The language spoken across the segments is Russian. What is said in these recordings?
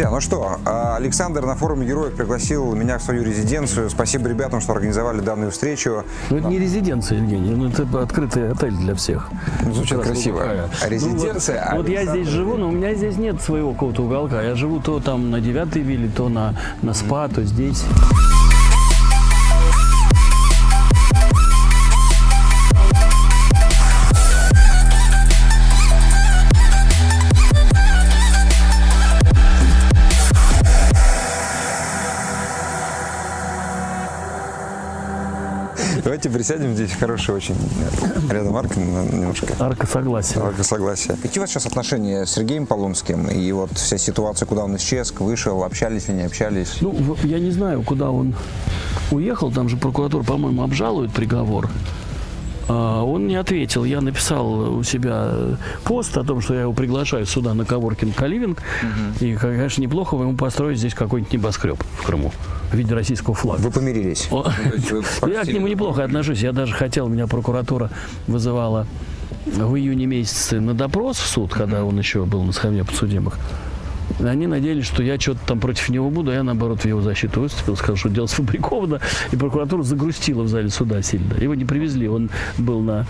Друзья, ну что, а, Александр на форуме героев пригласил меня в свою резиденцию. Спасибо ребятам, что организовали данную встречу. Ну, это не резиденция, Евгений, ну, это открытый отель для всех. Ну, звучит раз красиво. уголка. Резиденция Ну, вот, вот я здесь живу, но у меня здесь нет своего какого-то уголка. Я живу то там на девятой вилле, то на, на спа, то здесь. Давайте присядем здесь. Хороший очень. Рядом арка немножко. Арка согласия. Арка согласия. Какие у вас сейчас отношения с Сергеем Полунским? И вот вся ситуация, куда он исчез, вышел, общались или не общались? Ну, я не знаю, куда он уехал. Там же прокуратура, по-моему, обжалует приговор. А, Он не ответил. Я написал у себя пост о том, что я его приглашаю сюда на Коворкин Каливинг. И, конечно, неплохо бы ему построить здесь какой-нибудь небоскреб в Крыму в виде российского флага. Вы помирились? Я к нему неплохо отношусь. Я даже хотел, меня прокуратура вызывала в июне месяце на допрос в суд, когда он еще был на схеме подсудимых. Они надеялись, что я что-то там против него буду, а я, наоборот, в его защиту выступил, сказал, что дело сфабриковано, и прокуратура загрустила в зале суда сильно. Его не привезли, он был на...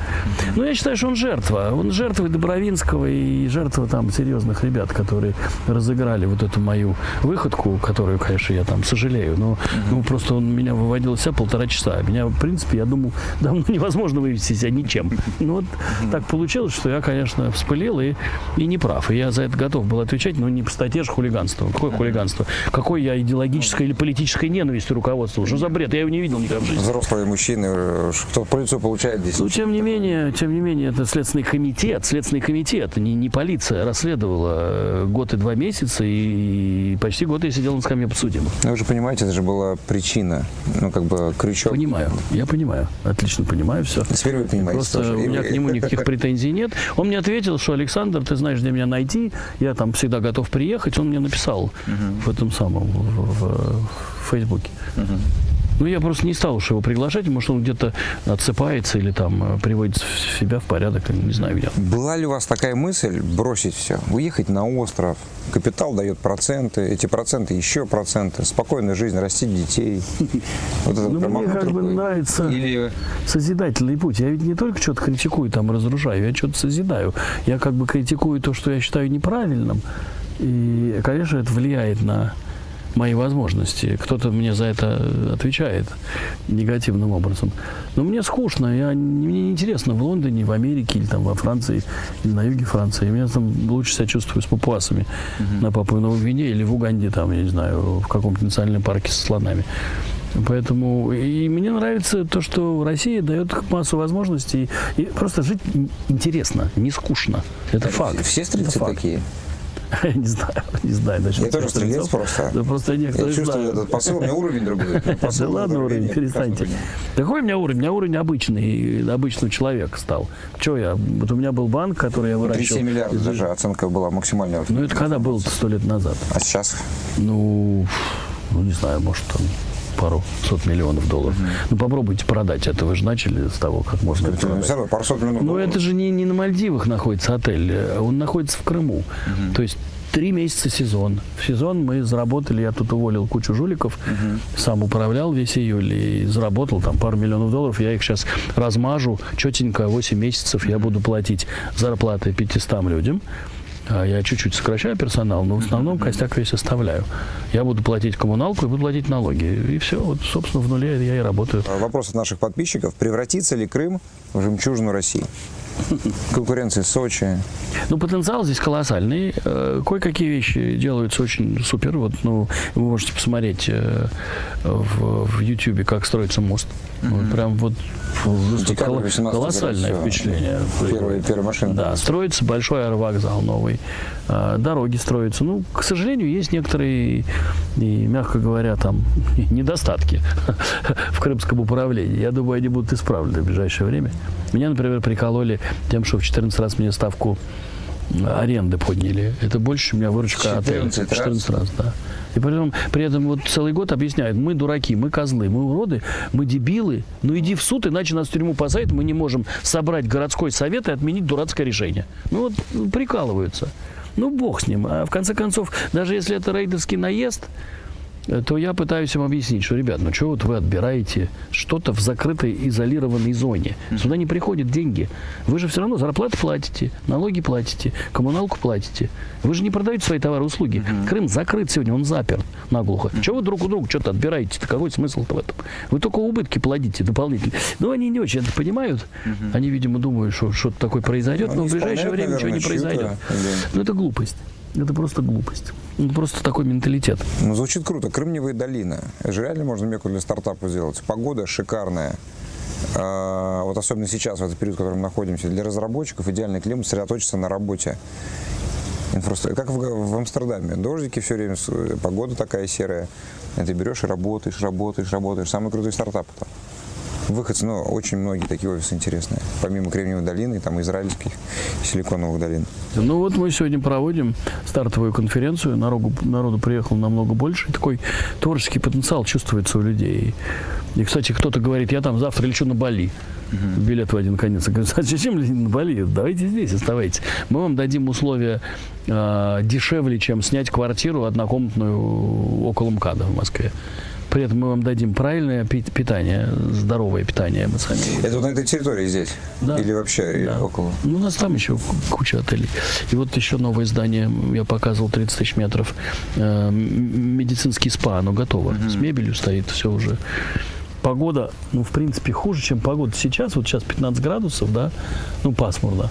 Ну, я считаю, что он жертва. Он жертва и Добровинского, и жертва там серьезных ребят, которые разыграли вот эту мою выходку, которую, конечно, я там сожалею, но ну, просто он меня выводил из себя полтора часа. Меня, в принципе, я думал, давно невозможно вывести себя ничем. Ну, вот так получилось, что я, конечно, вспылил и, и не прав. И я за это готов был отвечать, но не по статье же хулиганство. Какое хулиганство? Какой я идеологической или политической ненавистью руководствовал? Что за бред? Я его не видел никогда в жизни. Взрослые мужчины, кто по лицу получает здесь? Ну, тем не менее, тем не менее, это Следственный комитет. Следственный комитет, не, не полиция, расследовала э, год и два месяца, и почти год я сидел на скамье подсудимых. Ну, вы же понимаете, это же была причина, ну, как бы крючок. Понимаю, я понимаю, отлично понимаю все. Теперь вы понимаете Просто тоже. у И меня к нему никаких претензий нет. Он мне ответил, что Александр, ты знаешь, где меня найти. Я там всегда готов приехать. Он мне написал в этом самом в, в- в Фейсбуке. Ну, я просто не стал уж его приглашать, может, он где-то отсыпается или там э, приводит в себя в порядок, не знаю где. Была ли у вас такая мысль бросить все, уехать на остров? Капитал дает проценты, эти проценты еще проценты, спокойная жизнь, растить детей. Вот Ну, мне как бы нравится Или созидательный путь. Я ведь не только что-то критикую, там разрушаю, я что-то созидаю. Я как бы критикую то, что я считаю неправильным. И, конечно, это влияет на мои возможности. Кто-то мне за это отвечает негативным образом. Но мне скучно, я, мне не интересно в Лондоне, в Америке или там во Франции, или на юге Франции. Я там лучше себя чувствую с папуасами на Папуе Новой Гвинее или в Уганде, там, я не знаю, в каком-то национальном парке со слонами. Поэтому и мне нравится то, что Россия дает массу возможностей. И просто жить ин- интересно, не скучно. Это факт. все Это факт. такие? Я не знаю, не знаю. насчет Я тоже стрелец просто. Да просто Я некоторые чувствую знают. этот посыл, у меня уровень другой. Да ладно уровень, перестаньте. Какой у меня уровень? У меня уровень обычный, обычного человека стал. Че я? Вот у меня был банк, который я выращивал. 37 миллиардов даже оценка была максимальная. Ну это когда было сто лет назад? А сейчас? Ну, ну не знаю, может там пару сот миллионов долларов. Ну попробуйте продать это. Вы же начали с того, как можно это продать. равно пару сот миллионов Ну, это же не, не на Мальдивах находится отель, э, он находится в Крыму. То есть три месяца сезон. В сезон мы заработали, я тут уволил кучу жуликов, сам управлял весь июль и заработал там пару миллионов долларов. Я их сейчас размажу четенько, 8 месяцев я буду платить зарплаты 500 людям. А Я чуть-чуть сокращаю персонал, но в основном костяк весь оставляю. Я буду платить коммуналку и буду платить налоги. И все, вот, собственно, в нуле я и работаю. Вопрос от наших подписчиков. Превратится ли Крым в жемчужину России? Конкуренция Сочи. Ну, потенциал здесь колоссальный. Э, Кое-какие вещи делаются очень супер. Вот, ну, вы можете посмотреть э, в, в YouTube, как строится мост. Вот прям вот 18 колоссальное впечатление. Первая, первая машина. Да, строится большой аэровокзал новый, э, дороги строятся. Ну, к сожалению, есть некоторые, и, мягко говоря, там недостатки в крымском управлении. Я думаю, они будут исправлены в ближайшее время. Меня, например, прикололи тем, что в 14 раз мне ставку аренды подняли. Это больше, у меня выручка отеля. 14 раз? 14 раз, да. И при этом, при этом вот целый год объясняют, мы дураки, мы козлы, мы уроды, мы дебилы, ну иди в суд, иначе нас в тюрьму посадят, мы не можем собрать городской совет и отменить дурацкое решение. Ну вот прикалываются. Ну, бог с ним. А в конце концов, даже если это рейдерский наезд, то я пытаюсь им объяснить, что, ребят, ну что вот вы отбираете что-то в закрытой изолированной зоне? Сюда не приходят деньги. Вы же все равно зарплаты платите, налоги платите, коммуналку платите. Вы же не продаете свои товары и услуги. Крым закрыт сегодня, он заперт наглухо. Чего вы друг у друга что-то отбираете? Какой смысл-то в этом? Вы только убытки платите дополнительно. Но они не очень это понимают. Они, видимо, думают, что что-то такое произойдет, но в Они ближайшее время ничего не произойдет. да. Ну, это глупость. Это просто глупость. Ну, просто такой менталитет. Ну, звучит круто. Кремниевая долина. Это же реально можно меку для стартапа сделать. Погода шикарная. А, вот особенно сейчас, в этот период, в котором мы находимся, для разработчиков идеальный климат сосредоточиться на работе. Как в, в Амстердаме. Дождики все время, погода такая серая. И ты берешь и работаешь, работаешь, работаешь. Самый крутой стартап там. Выходцы, ну, очень многие такие офисы интересные. Помимо Кремниевой долины, там израильских силиконовых долин. Ну вот мы сегодня проводим стартовую конференцию. Народу, народу приехало намного больше. Такой творческий потенциал чувствуется у людей. И, кстати, кто-то говорит, я там завтра лечу на Бали. Билет в один конец. Я говорю, «А зачем лететь на Бали? Давайте здесь оставайтесь. Мы вам дадим условия э, дешевле, чем снять квартиру однокомнатную около МКАДа в Москве. При этом мы вам дадим правильное пи- питание, здоровое питание. Мы сами Это вот на этой территории здесь? Да. Или вообще Да. около? Ну, у нас там еще ку- куча отелей. И вот еще новое здание, я показывал 30 тысяч метров, э, медицинский спа, оно готово. С мебелью стоит, все уже. Погода, ну, в принципе, хуже, чем погода сейчас. Вот сейчас 15 градусов, да, ну, пасмурно.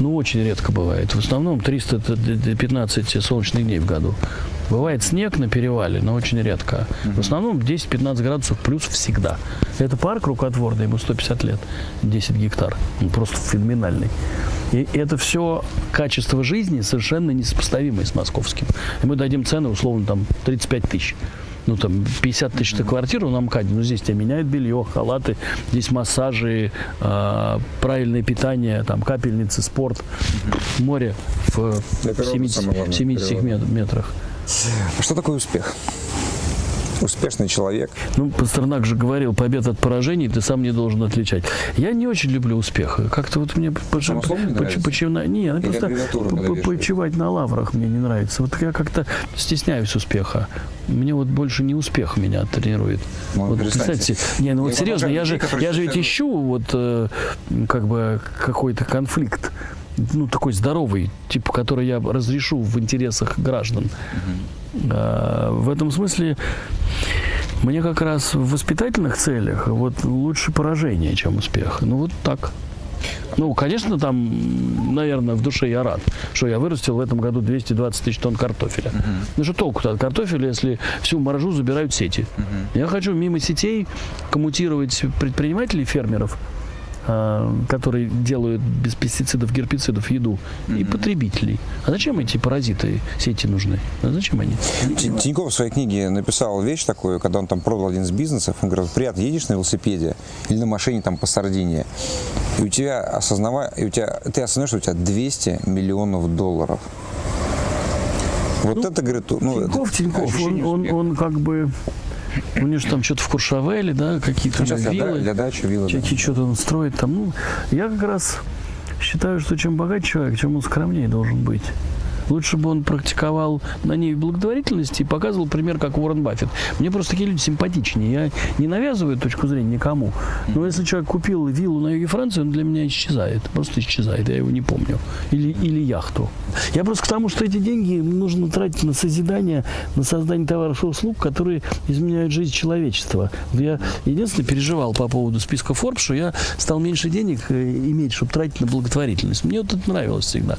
Ну, очень редко бывает. В основном 315 солнечных дней в году. Бывает снег на перевале, но очень редко. В основном 10-15 градусов плюс всегда. Это парк рукотворный, ему 150 лет, 10 гектар. Он просто феноменальный. И это все качество жизни совершенно несопоставимое с московским. И мы дадим цены, условно, там 35 тысяч. Ну, там, 50 тысяч на квартиру на МКАДе, ну, здесь тебе меняют белье, халаты, здесь массажи, а, правильное питание, там, капельницы, спорт, море в, в природы 70, самое главное, 70 природа. мет- метрах. Что такое успех? Успешный человек. Ну, Пастернак же говорил, побед от поражений ты сам не должен отличать. Я не очень люблю успех. Как-то вот мне... поч- Само слово не ну, просто аббревиатура, по- когда по- вешают? почивать на лаврах мне не нравится. Вот я как-то стесняюсь успеха. Мне вот больше не успех меня тренирует. Ну, вот представьте, не, ну вот серьезно, я же, я же ведь ищу вот э, как бы какой-то конфликт, ну такой здоровый, типа, который я разрешу в интересах граждан. А, в этом смысле мне как раз в воспитательных целях вот лучше поражение, чем успех. Ну вот так. Ну, конечно, там, наверное, в душе я рад, что я вырастил в этом году 220 тысяч тонн картофеля. Ну что толку-то от картофеля, если всю маржу забирают сети? Я хочу мимо сетей коммутировать предпринимателей, фермеров, которые делают без пестицидов, гербицидов еду, и потребителей. А зачем эти паразиты сети нужны? А зачем они? Тин- Тиньков в своей книге написал вещь такую, когда он там продал один из бизнесов, он говорит, приятно, едешь на велосипеде или на машине там по Сардинии, и у тебя осознавая, и у тебя, ты осознаешь, что у тебя 200 миллионов долларов. Вот это, говорит, ну, это Тиньков, Тиньков, он, он, он как бы... У него же там что-то в Куршавеле, да, какие-то Ну, виллы. для дачи, виллы. Чеки что-то он строит там. Ну, я как раз считаю, что чем богаче человек, чем он скромнее должен быть. Лучше бы он практиковал на ней благотворительности и показывал пример, как Уоррен Баффет. Мне просто такие люди симпатичнее. Я не навязываю точку зрения никому. Но если человек купил виллу на юге Франции, он для меня исчезает. Просто исчезает. Я его не помню. Или, или яхту. Я просто к тому, что эти деньги нужно тратить на созидание, на создание товаров и услуг, которые изменяют жизнь человечества. Я единственное переживал по поводу списка Forbes, что я стал меньше денег э, иметь, чтобы тратить на благотворительность. Мне вот это нравилось всегда.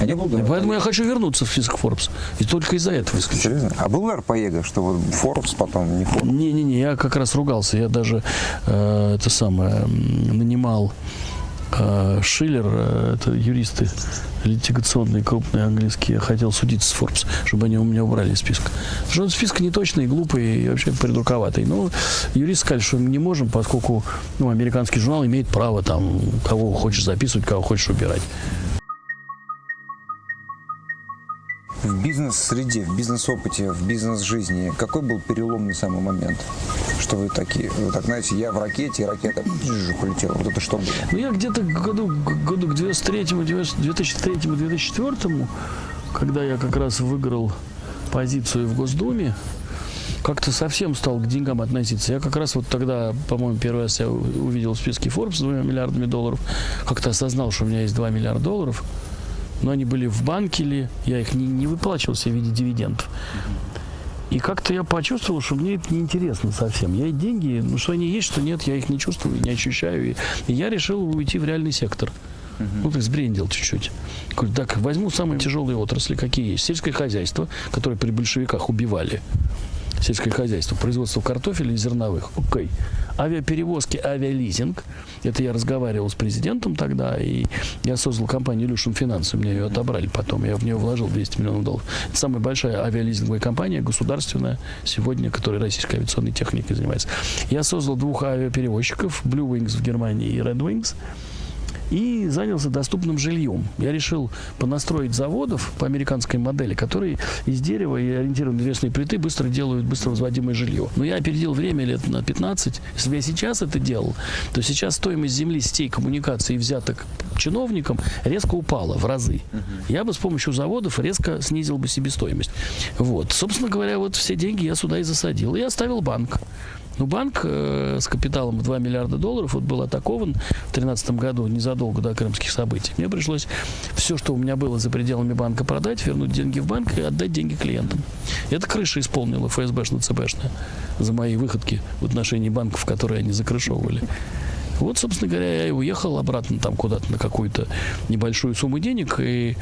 А Поэтому я хочу вернуться в список Forbes. И только из-за этого исключительно. Серьезно? А был бы Поега, что вот Forbes потом не Forbes? Не-не-не, я как раз ругался. Я даже э, это самое нанимал э, Шиллер, э, это юристы литигационные, крупные английские. Я хотел судиться с Forbes, чтобы они у меня убрали из списка. Потому что он список не точный, глупый и вообще придурковатый. Но юристы сказали, что мы не можем, поскольку ну, американский журнал имеет право там кого хочешь записывать, кого хочешь убирать. В бизнес-среде, в бизнес-опыте, в бизнес-жизни какой был переломный самый момент? Что вы такие, вы так знаете, я в ракете, и ракета бжж, полетела. Вот это что было? Ну, я где-то к году, году к 2003, 2003-2004 когда я как раз выиграл позицию в Госдуме, как-то совсем стал к деньгам относиться. Я как раз вот тогда, по-моему, первый раз я увидел в списке Forbes с двумя миллиардами долларов, как-то осознал, что у меня есть 2 миллиарда долларов, но они были в банке ли, я их не, не выплачивал себе в виде дивидендов. И как-то я почувствовал, что мне это неинтересно совсем. Я деньги, ну что они есть, что нет, я их не чувствую, не ощущаю. И, и я решил уйти в реальный сектор. Uh-huh. Ну, так сбрендил чуть-чуть. Говорю, так, возьму самые тяжелые отрасли, какие есть. Сельское хозяйство, которое при большевиках убивали сельское хозяйство, производство картофеля и зерновых. Окей. Авиаперевозки, авиализинг. Это я разговаривал с президентом тогда, и я создал компанию Illusion Finance. У меня ее отобрали потом. Я в нее вложил 200 миллионов долларов. Это самая большая авиализинговая компания, государственная, сегодня, которая российской авиационной техникой занимается. Я создал двух авиаперевозчиков, Blue Wings в Германии и Red Wings и занялся доступным жильем. Я решил понастроить заводов по американской модели, которые из дерева и ориентированные древесные плиты быстро делают быстро возводимое жилье. Но я опередил время лет на 15. Если бы я сейчас это делал, то сейчас стоимость земли, сетей, коммуникаций и взяток чиновникам резко упала в разы. Я бы с помощью заводов резко снизил бы себестоимость. Вот. Собственно говоря, вот все деньги я сюда и засадил. И оставил банк. Ну, банк э, с капиталом в 2 миллиарда долларов вот был атакован в 2013 году, незадолго до крымских событий. Мне пришлось все, что у меня было за пределами банка, продать, вернуть деньги в банк и отдать деньги клиентам. Это крыша исполнила ФСБшно-ЦБшная за мои выходки в отношении банков, которые они закрышевывали. Вот, собственно говоря, я и уехал обратно там куда-то на какую-то небольшую сумму денег и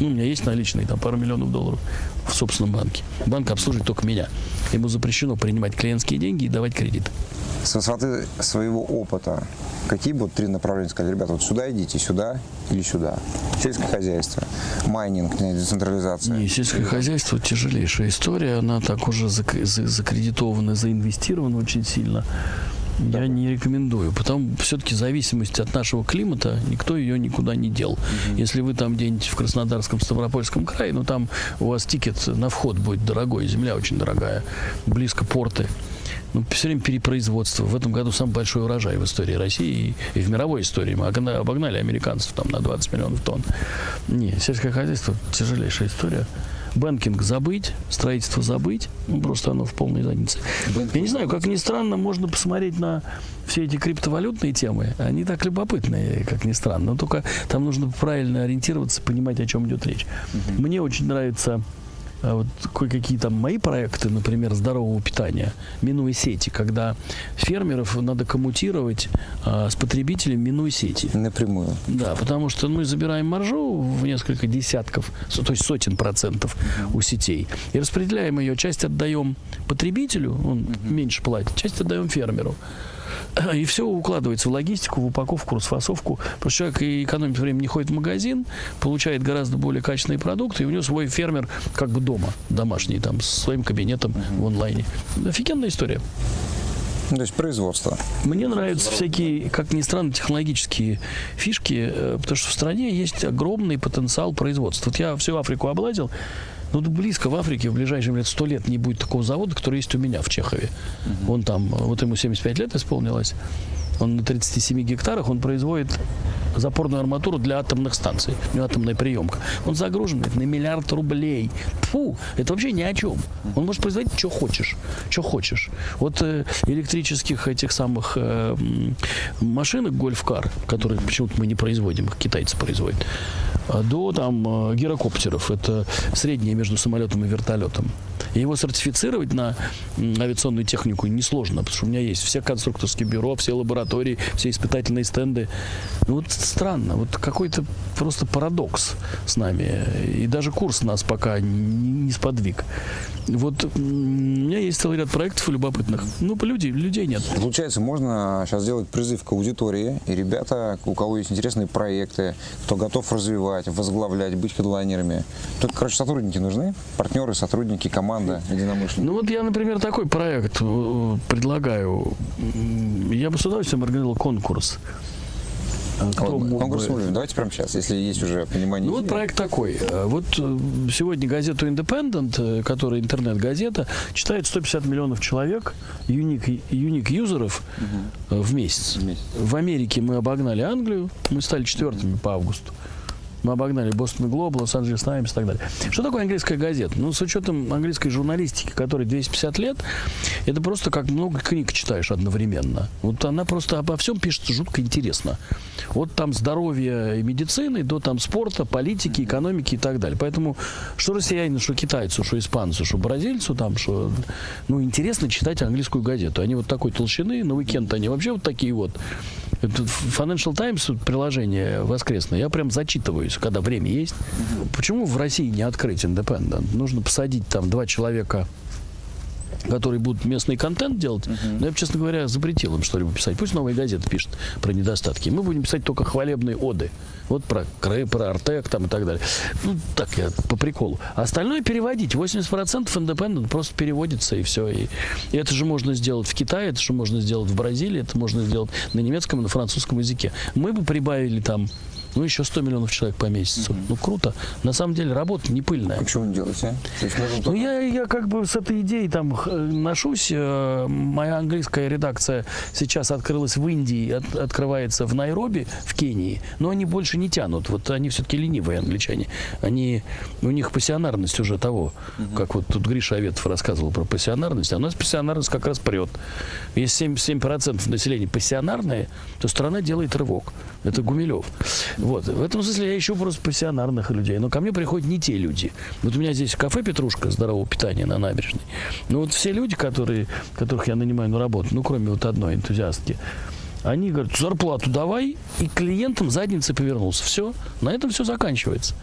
ну, у меня есть наличные, там, пару миллионов долларов в собственном банке. Банк обслуживает только меня. Ему запрещено принимать клиентские деньги и давать кредит. С высоты своего опыта, какие будут три направления сказать, ребята, вот сюда идите, сюда или сюда? Сельское хозяйство, майнинг, децентрализация. Не, сельское хозяйство тяжелейшая история, она так уже закредитована, заинвестирована очень сильно. Я не рекомендую. Потом все-таки зависимость от нашего климата, никто ее никуда не дел. Угу. Если вы там где-нибудь в Краснодарском, Ставропольском крае, ну там у вас тикет на вход будет дорогой, земля очень дорогая, близко порты. Ну, все время перепроизводство. В этом году самый большой урожай в истории России и, и в мировой истории. Мы обогнали американцев там на 20 миллионов тонн. Не, сельское хозяйство тяжелейшая история. Бэнкинг забыть, строительство забыть, ну, просто оно в полной заднице. Я не знаю, как ни странно, можно посмотреть на все эти криптовалютные темы. Они так любопытные, как ни странно. Но только там нужно правильно ориентироваться, понимать, о чем идет речь. Мне очень нравится вот кое-какие там мои проекты, например, здорового питания, минуя сети, когда фермеров надо коммутировать а, с потребителем, минуя сети. Напрямую. Да, потому что мы забираем маржу в несколько десятков, то есть сотен процентов у сетей, и распределяем ее, часть отдаем потребителю, он меньше платит, часть отдаем фермеру. И все укладывается в логистику, в упаковку, расфасовку. Потому что человек и экономит время, не ходит в магазин, получает гораздо более качественные продукты, и у него свой фермер как бы дома, домашний, там, с своим кабинетом в онлайне. Офигенная история. То есть производство. Мне нравятся всякие, как ни странно, технологические фишки, э, потому что в стране есть огромный потенциал производства. Вот я всю Африку облазил, ну, близко в Африке в ближайшие лет сто лет не будет такого завода, который есть у меня в Чехове. Угу. Он там, вот ему 75 лет исполнилось. Он на 37 гектарах, он производит запорную арматуру для атомных станций. У него атомная приемка. Он загружен на миллиард рублей. Фу, это вообще ни о чем. Он может производить, что хочешь. Что хочешь. Вот э, электрических этих самых э, машинок гольф-кар, которые почему-то мы не производим, их китайцы производят, а до там э, гирокоптеров. Это среднее между самолетом и вертолетом. И его сертифицировать на авиационную технику несложно, потому что у меня есть все конструкторские бюро, все лаборатории, все испытательные стенды. Ну вот странно, вот какой-то просто парадокс с нами. И даже курс нас пока не, не сподвиг. Вот у меня есть целый ряд проектов любопытных. Ну, по людей, людей нет. Получается, можно сейчас сделать призыв к аудитории. И ребята, у кого есть интересные проекты, кто готов развивать, возглавлять, быть хедлайнерами. Тут, короче, сотрудники нужны, партнеры, сотрудники, команда, единомышленники. Ну вот я, например, такой проект э, предлагаю. Я бы с удовольствием организовал конкурс. А кто вот, конкурс бы... Давайте прямо сейчас, если есть уже понимание. Ну вот проект такой. Э, вот э, сегодня газету Independent, которая интернет-газета, читает 150 миллионов человек, юник, юник юзеров угу. в месяц. в месяц. В Америке мы обогнали Англию, мы стали четвертыми по августу. Мы обогнали Бостон Глоб, Лос-Анджелес Таймс и так далее. Что такое английская газета? Ну, с учетом английской журналистики, которой 250 лет, это просто как много книг читаешь одновременно. Вот она просто обо всем пишет жутко интересно. Вот там здоровье и медицины, до там спорта, политики, экономики и так далее. Поэтому что россиянину, что китайцу, что испанцу, что бразильцу, там, что... Ну, интересно читать английскую газету. Они вот такой толщины, на уикенд они вообще вот такие вот. Financial Times приложение воскресное, я прям зачитываюсь, когда время есть. Почему в России не открыть Independent? Нужно посадить там два человека которые будут местный контент делать, uh-huh. но я бы, честно говоря, запретил им что-либо писать. Пусть новые газеты пишут про недостатки. Мы будем писать только хвалебные оды. Вот про Крэ, про Артек там и так далее. Ну, так я по приколу. Остальное переводить. 80% Independent просто переводится и все. И, и это же можно сделать в Китае, это же можно сделать в Бразилии, это можно сделать на немецком и на французском языке. Мы бы прибавили там ну, еще 100 миллионов человек по месяцу. Mm-hmm. Ну, круто. На самом деле работа не пыльная. А что вы делаете? А? Ну, я, я как бы с этой идеей там ношусь. Э, моя английская редакция сейчас открылась в Индии, от, открывается в Найроби, в Кении. Но они больше не тянут. Вот они все-таки ленивые англичане. Они, у них пассионарность уже того. Mm-hmm. Как вот тут Гриша Аветов рассказывал про пассионарность. А у нас пассионарность как раз прет. Если 7%, 7% населения пассионарное, то страна делает рывок. Это Гумилев. Вот. В этом смысле я ищу просто пассионарных людей. Но ко мне приходят не те люди. Вот у меня здесь кафе «Петрушка» здорового питания на набережной. Но вот все люди, которые, которых я нанимаю на работу, ну, кроме вот одной энтузиастки, они говорят, зарплату давай, и клиентам задницы повернулся. Все, на этом все заканчивается.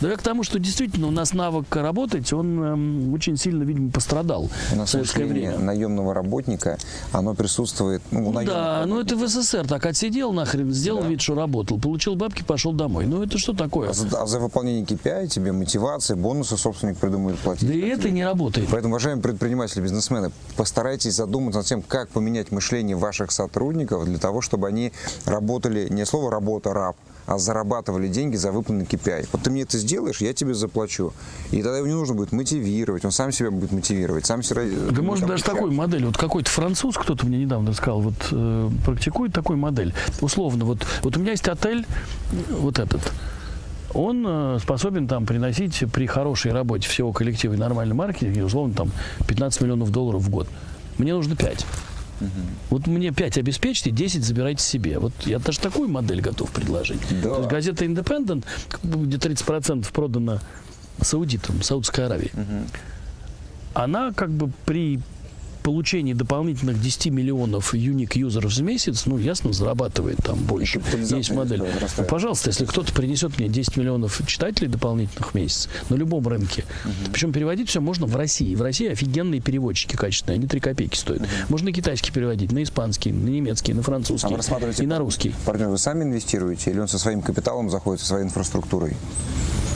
Но я к тому, что действительно у нас навык работать, он эм, очень сильно, видимо, пострадал у нас в советское время. наемного работника, оно присутствует ну, у Да, ну это в СССР так отсидел нахрен, сделал да. вид, что работал, получил бабки, пошел домой. Ну это что такое? А за, а за выполнение KPI тебе мотивация, бонусы собственник придумает платить. Да и это не работает. Поэтому, уважаемые предприниматели, бизнесмены, постарайтесь задуматься над тем, как поменять мышление ваших сотрудников для того, того, чтобы они работали, не слово работа, раб, а зарабатывали деньги за выполненный KPI. Вот ты мне это сделаешь, я тебе заплачу. И тогда его не нужно будет мотивировать, он сам себя будет мотивировать, сам себя... Да может даже такой модель, вот какой-то француз, кто-то мне недавно сказал, вот э, практикует такую модель. Условно, вот, вот у меня есть отель, вот этот, он э, способен там приносить при хорошей работе всего коллектива и нормальном маркетинге, условно, там 15 миллионов долларов в год. Мне нужно 5. Угу. Вот мне 5 обеспечьте, 10 забирайте себе. Вот я даже такую модель готов предложить. Да. То есть газета Independent, где 30% продано саудитам, Саудской Аравии. Угу. Она как бы при получении дополнительных 10 миллионов юник юзеров в месяц, ну, ясно, зарабатывает там больше. Есть модель. Ну, пожалуйста, если кто-то принесет мне 10 миллионов читателей дополнительных в месяц на любом рынке, угу. причем переводить все можно в России. В России офигенные переводчики качественные, они 3 копейки стоят. Угу. Можно китайский переводить, на испанский, на немецкий, на французский а и на русский. Партнер, вы сами инвестируете или он со своим капиталом заходит, со своей инфраструктурой?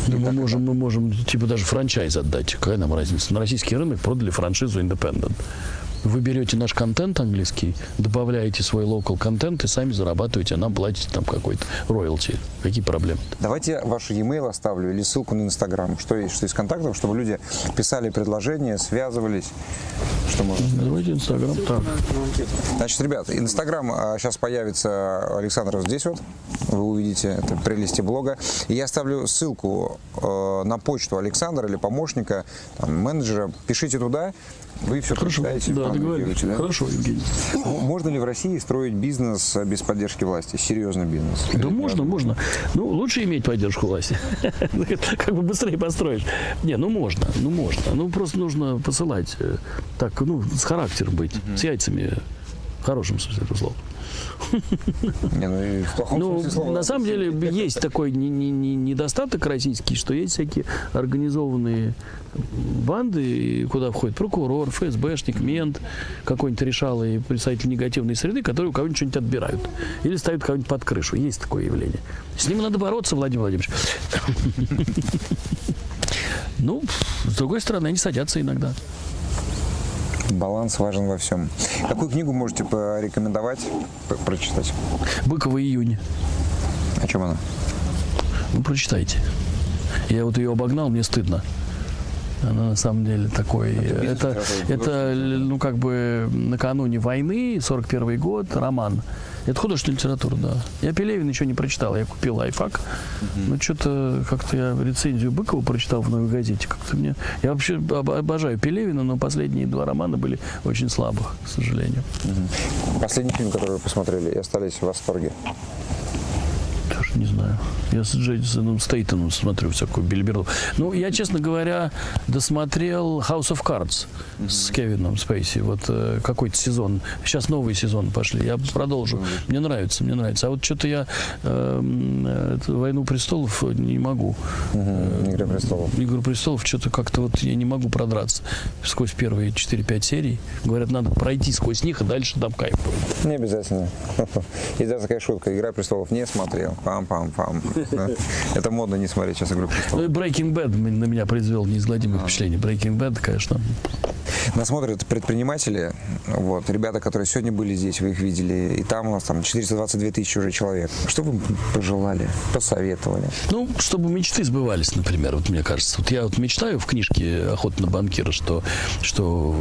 Да мы можем, мы можем типа даже франчайз отдать. Какая нам разница? На российский рынок продали франшизу Independent. Вы берете наш контент английский, добавляете свой локал контент и сами зарабатываете, а нам платите там какой-то роялти. Какие проблемы? Давайте ваш e-mail оставлю или ссылку на Инстаграм. Что есть, что из контактов, чтобы люди писали предложения, связывались. Что можно Давайте Инстаграм. Так. Значит, ребята, Инстаграм сейчас а, появится Александр вот здесь вот. Вы увидите это прелести блога. И я оставлю ссылку э, на почту Александра или помощника, там, менеджера. Пишите туда. Вы все Хорошо. прочитаете. Да, договорились. Да? Хорошо, Евгений. Можно ли в России строить бизнес без поддержки власти? Серьезный бизнес? Да Или можно, можно. Ну, лучше иметь поддержку власти. Как бы быстрее построишь. Не, ну можно, ну можно. Ну, просто нужно посылать. Э, так, ну, с характером быть. С яйцами. В хорошем смысле этого слова. Не, ну, в плохом ну, смысле слова, на самом деле есть такой не, не, не недостаток российский, что есть всякие организованные банды, куда входит прокурор, ФСБшник, мент, какой-нибудь решал и представитель негативной среды, которые у кого-нибудь что-нибудь отбирают. Или ставят кого-нибудь под крышу. Есть такое явление. С ним надо бороться, Владимир Владимирович. Ну, с другой стороны, они садятся иногда. Баланс важен во всем. Какую книгу можете порекомендовать, прочитать? Быкова июнь. О чем она? Ну, прочитайте. Я вот ее обогнал, мне стыдно. Она на самом деле такой... Это, это, это ну, как бы накануне войны, 41 год, роман Это художественная литература, да. Я Пелевин еще не прочитал. Я купил айфак. Но что-то как-то я рецензию Быкова прочитал в новой газете. Как-то мне... Я вообще об- обожаю Пелевина, но последние два романа были очень слабых, к сожалению. Последний фильм, который вы посмотрели и остались в восторге. Даже не знаю. Я с Джейсоном Стейтоном смотрю всякую бильберду. Ну, я, честно говоря, досмотрел House of Cards с Кевином Спейси. Вот э, какой-то сезон. Сейчас новый сезон пошли. Я продолжу. Мне нравится, мне нравится. А вот что-то я эм, э, эту «Войну престолов» не могу. Игра престолов. «Игру престолов» что-то как-то вот я не могу продраться сквозь первые 4-5 серий. Говорят, надо пройти сквозь них, и дальше там кайф будет. Не обязательно. И даже такая шутка. Игра престолов не смотрел. Пам-пам-пам. Это модно не смотреть сейчас игру Ну и Breaking Bad на меня произвел неизгладимое впечатление. Breaking Bad, конечно, Нас смотрят предприниматели, вот, ребята, которые сегодня были здесь, вы их видели, и там у нас там 422 тысячи уже человек. Что вы пожелали, посоветовали? Ну, чтобы мечты сбывались, например, вот мне кажется. Вот я вот мечтаю в книжке «Охота на банкира», что, что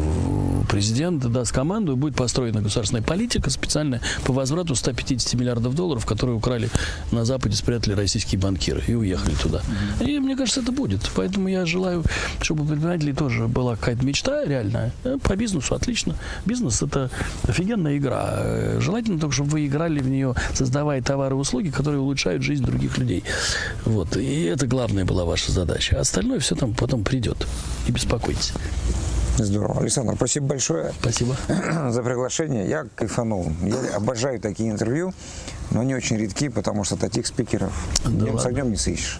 президент даст команду, и будет построена государственная политика специальная по возврату 150 миллиардов долларов, которые украли на Западе, спрятали российские банкиры и уехали туда. И мне кажется, это будет. Поэтому я желаю, чтобы у предпринимателей тоже была какая-то мечта реальная. Э, По бизнесу отлично. Бизнес – это офигенная игра. Э, Желательно только, чтобы вы играли в нее, создавая товары и услуги, которые улучшают жизнь других людей. Вот. И это главная была ваша задача. А остальное все там потом придет. Не беспокойтесь. Здорово. Александр, спасибо большое Спасибо. за приглашение. Я кайфанул. Я обожаю такие интервью, но они очень редки, потому что таких спикеров Да днем с огнем не сыщешь.